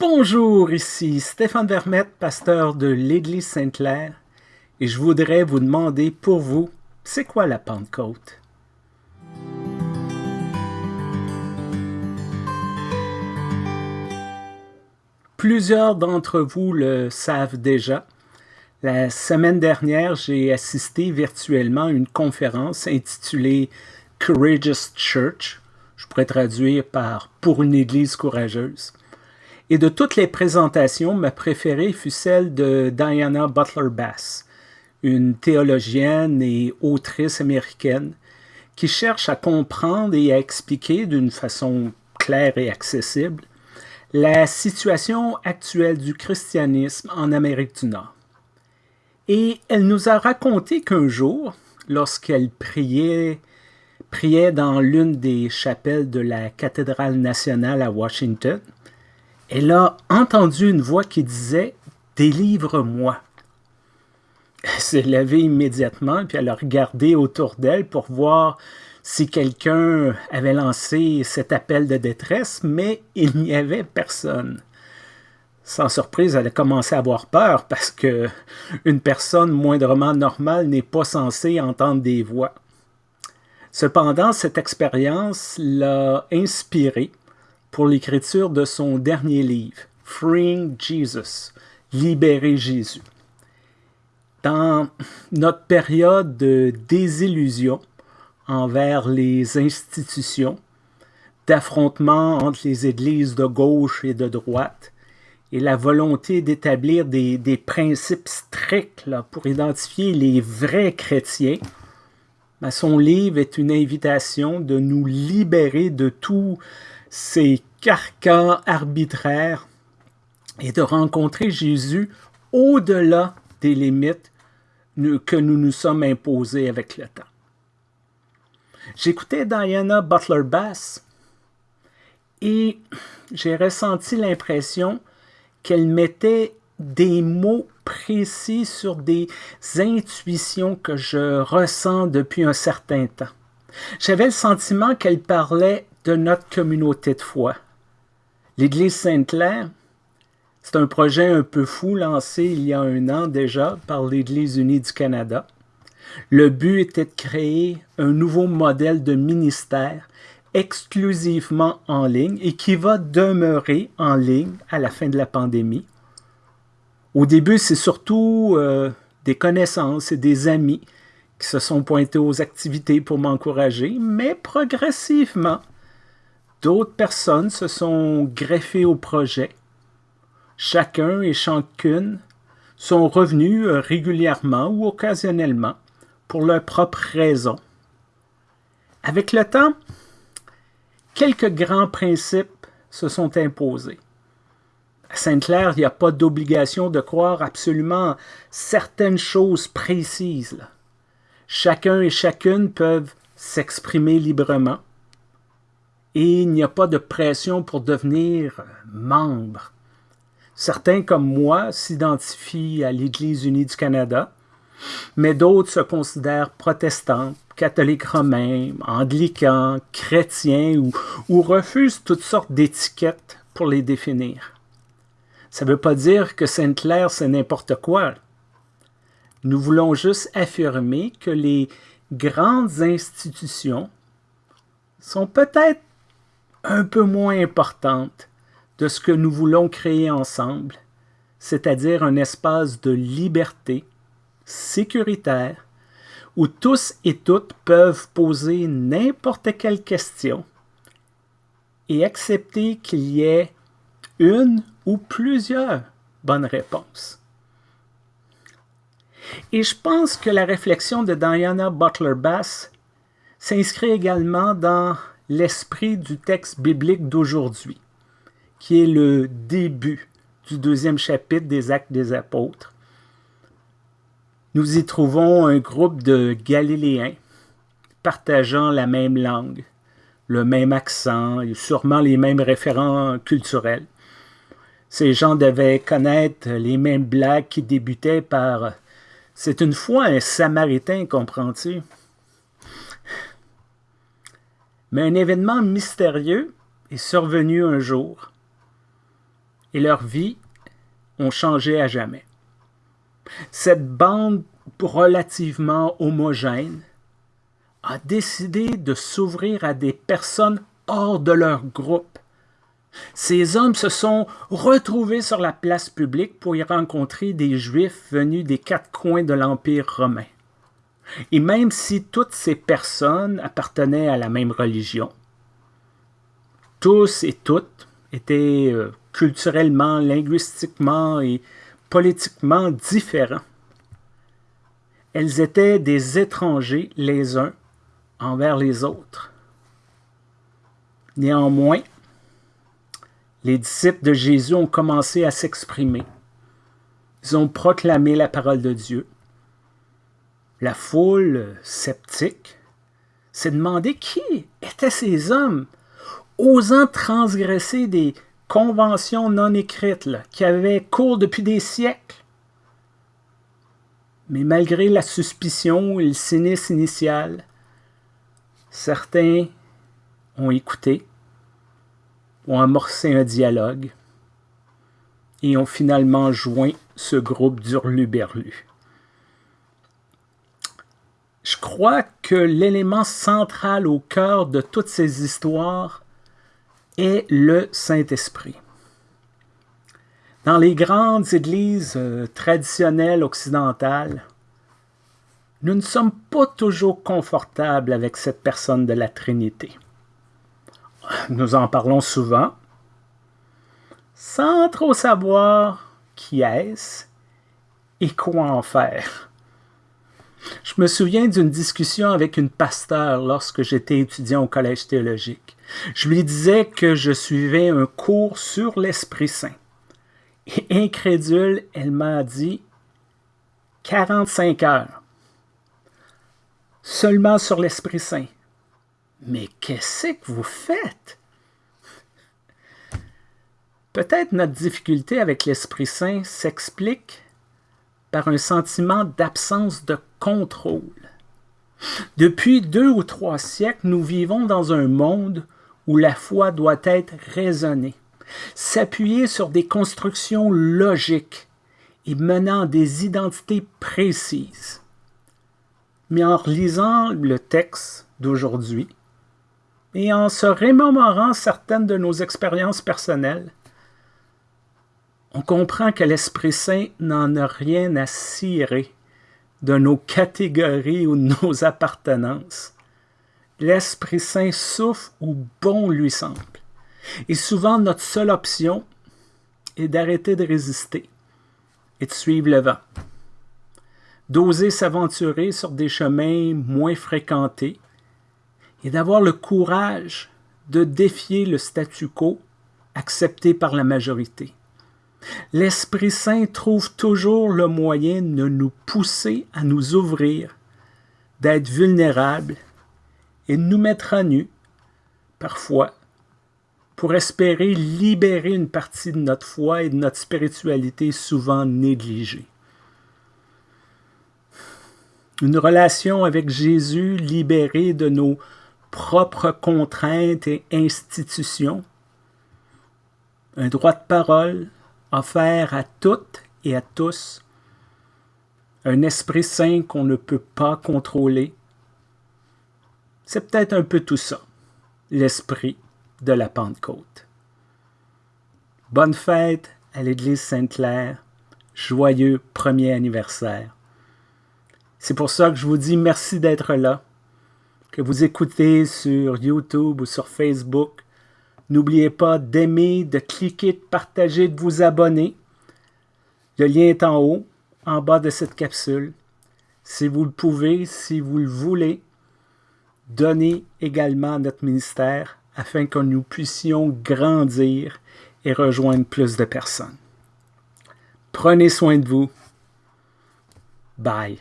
Bonjour, ici Stéphane Vermette, pasteur de l'Église Sainte-Claire, et je voudrais vous demander pour vous, c'est quoi la Pentecôte? Plusieurs d'entre vous le savent déjà. La semaine dernière, j'ai assisté virtuellement à une conférence intitulée Courageous Church. Je pourrais traduire par Pour une Église courageuse. Et de toutes les présentations, ma préférée fut celle de Diana Butler Bass, une théologienne et autrice américaine qui cherche à comprendre et à expliquer d'une façon claire et accessible la situation actuelle du christianisme en Amérique du Nord. Et elle nous a raconté qu'un jour, lorsqu'elle priait, priait dans l'une des chapelles de la cathédrale nationale à Washington, elle a entendu une voix qui disait « Délivre-moi ». Elle s'est levée immédiatement, puis elle a regardé autour d'elle pour voir si quelqu'un avait lancé cet appel de détresse, mais il n'y avait personne. Sans surprise, elle a commencé à avoir peur parce que une personne moindrement normale n'est pas censée entendre des voix. Cependant, cette expérience l'a inspirée pour l'écriture de son dernier livre, Freeing Jesus, Libérer Jésus. Dans notre période de désillusion envers les institutions, d'affrontement entre les églises de gauche et de droite, et la volonté d'établir des, des, principes stricts pour identifier les vrais chrétiens, ben, son livre est une invitation de nous libérer de tous ces carcans arbitraires et de rencontrer Jésus au-delà des limites que nous nous sommes imposées avec le temps. J'écoutais Diana Butler Bass et j'ai ressenti l'impression qu'elle mettait des mots précis sur des intuitions que je ressens depuis un certain temps. J'avais le sentiment qu'elle parlait de notre communauté de foi. L'Église Sainte-Claire, c'est un projet un peu fou lancé il y a un an déjà par l'Église unie du Canada. Le but était de créer un nouveau modèle de ministère exclusivement en ligne et qui va demeurer en ligne à la fin de la pandémie. Au début, c'est surtout euh, des connaissances et des amis qui se sont pointés aux activités pour m'encourager, mais progressivement, d'autres personnes se sont greffées au projet. Chacun et chacune sont revenus euh, régulièrement ou occasionnellement pour leurs propres raisons. Avec le temps, quelques grands principes se sont imposés. À Sainte-Claire, il n'y a pas d'obligation de croire absolument certaines choses précises. Chacun et chacune peuvent s'exprimer librement et il n'y a pas de pression pour devenir membre. Certains comme moi s'identifient à l'Église unie du Canada, mais d'autres se considèrent protestants, catholiques romains, anglicans, chrétiens ou, refusent toutes sortes d'étiquettes pour les définir. Ça ne veut pas dire que Sainte-Claire, c'est n'importe quoi. Nous voulons juste affirmer que les grandes institutions sont peut-être un peu moins importantes de ce que nous voulons créer ensemble, c'est-à-dire un espace de liberté, sécuritaire, où tous et toutes peuvent poser n'importe quelle question et accepter qu'il y ait une ou plusieurs bonnes réponses. Et je pense que la réflexion de Diana Butler Bass s'inscrit également dans l'esprit du texte biblique d'aujourd'hui, qui est le début du deuxième chapitre des Actes des Apôtres, nous y trouvons un groupe de Galiléens partageant la même langue, le même accent et sûrement les mêmes référents culturels. Ces gens devaient connaître les mêmes blagues qui débutaient par « C'est une fois un Samaritain, comprends-tu? » Mais un événement mystérieux est survenu un jour. et leur vie ont changé à jamais. Cette bande relativement homogène a décidé de s'ouvrir à des personnes hors de leur groupe. Ces hommes se sont retrouvés sur la place publique pour y rencontrer des Juifs venus des quatre coins de l'Empire romain. Et même si toutes ces personnes appartenaient à la même religion, tous et toutes étaient euh, culturellement, linguistiquement et politiquement différents. Elles étaient des étrangers les uns envers les autres. Néanmoins, les disciples de Jésus ont commencé à s'exprimer. Ils ont proclamé la parole de Dieu. La foule sceptique s'est demandé qui étaient ces hommes osant transgresser des conventions non écrites qui avaient cours depuis des siècles. Mais malgré la suspicion et le cynisme initial, certains ont écouté, ont amorcé un dialogue et ont finalement joint ce groupe d'Hurluberlu. Je crois que l'élément central au cœur de toutes ces histoires est le Saint-Esprit. Dans les grandes églises euh, traditionnelles occidentales, nous ne sommes pas toujours confortables avec cette personne de la Trinité. Nous en parlons souvent, sans trop savoir qui est-ce et quoi en faire. Je me souviens d'une discussion avec une pasteur lorsque j'étais étudiant au collège théologique. Je lui disais que je suivais un cours sur l'Esprit Saint. Et incrédule, elle m'a dit 45 heures. Seulement sur l'Esprit Saint. Mais qu'est-ce que vous faites? Peut-être notre difficulté avec l'Esprit Saint s'explique par un sentiment d'absence de contrôle. Depuis deux ou trois siècles, nous vivons dans un monde où la foi doit être raisonnée, s'appuyer sur des constructions logiques et menant des identités précises. Mais en lisant le texte d'aujourd'hui et en se remémorant certaines de nos expériences personnelles, on comprend que l'Esprit Saint n'en a rien à cirer de nos catégories ou de nos appartenances. L'Esprit Saint souffle où bon lui semble. Et souvent, notre seule option est d'arrêter de résister et de suivre le vent. D'oser s'aventurer sur des chemins moins fréquentés et d'avoir le courage de défier le statu quo accepté par la majorité. L'Esprit Saint trouve toujours le moyen de nous pousser à nous ouvrir, d'être vulnérables et de nous mettre à nu, parfois, pour espérer libérer une partie de notre foi et de notre spiritualité souvent négligée. Une relation avec Jésus libérée de nos propres contraintes et institutions, un droit de parole, offert à toutes et à tous, un Esprit Saint qu'on ne peut pas contrôler. C'est peut-être un peu tout ça, l'esprit de la Pentecôte. Bonne fête à l'Église Sainte-Claire, joyeux premier anniversaire. C'est pour ça que je vous dis merci d'être là, que vous écoutez sur YouTube ou sur Facebook, N'oubliez pas d'aimer, de cliquer, de partager, de vous abonner. Le lien est en haut, en bas de cette capsule. Si vous le pouvez, si vous le voulez, donnez également à notre ministère afin que nous puissions grandir et rejoindre plus de personnes. Prenez soin de vous. Bye.